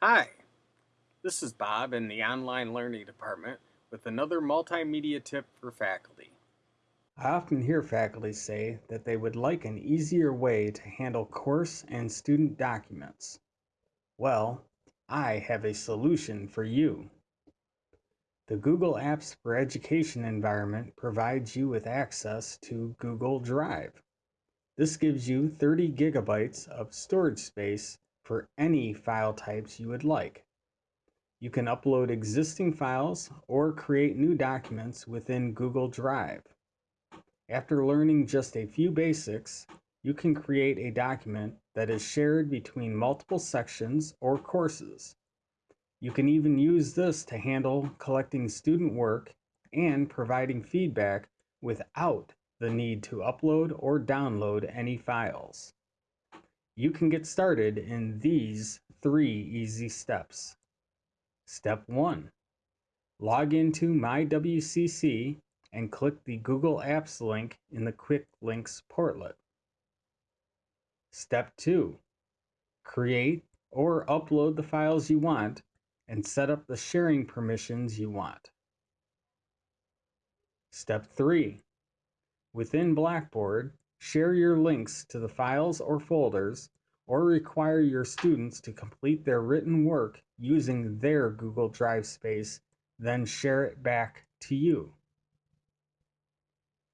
Hi, this is Bob in the Online Learning Department with another multimedia tip for faculty. I often hear faculty say that they would like an easier way to handle course and student documents. Well, I have a solution for you. The Google Apps for Education environment provides you with access to Google Drive. This gives you 30 gigabytes of storage space for any file types you would like. You can upload existing files or create new documents within Google Drive. After learning just a few basics, you can create a document that is shared between multiple sections or courses. You can even use this to handle collecting student work and providing feedback without the need to upload or download any files. You can get started in these three easy steps. Step 1. Log into MyWCC and click the Google Apps link in the Quick Links portlet. Step 2. Create or upload the files you want and set up the sharing permissions you want. Step 3. Within Blackboard, Share your links to the files or folders, or require your students to complete their written work using their Google Drive space, then share it back to you.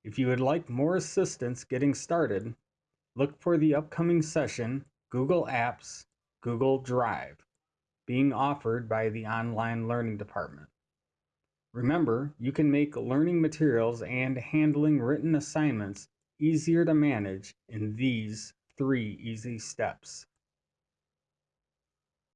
If you would like more assistance getting started, look for the upcoming session, Google Apps, Google Drive, being offered by the Online Learning Department. Remember, you can make learning materials and handling written assignments easier to manage in these three easy steps.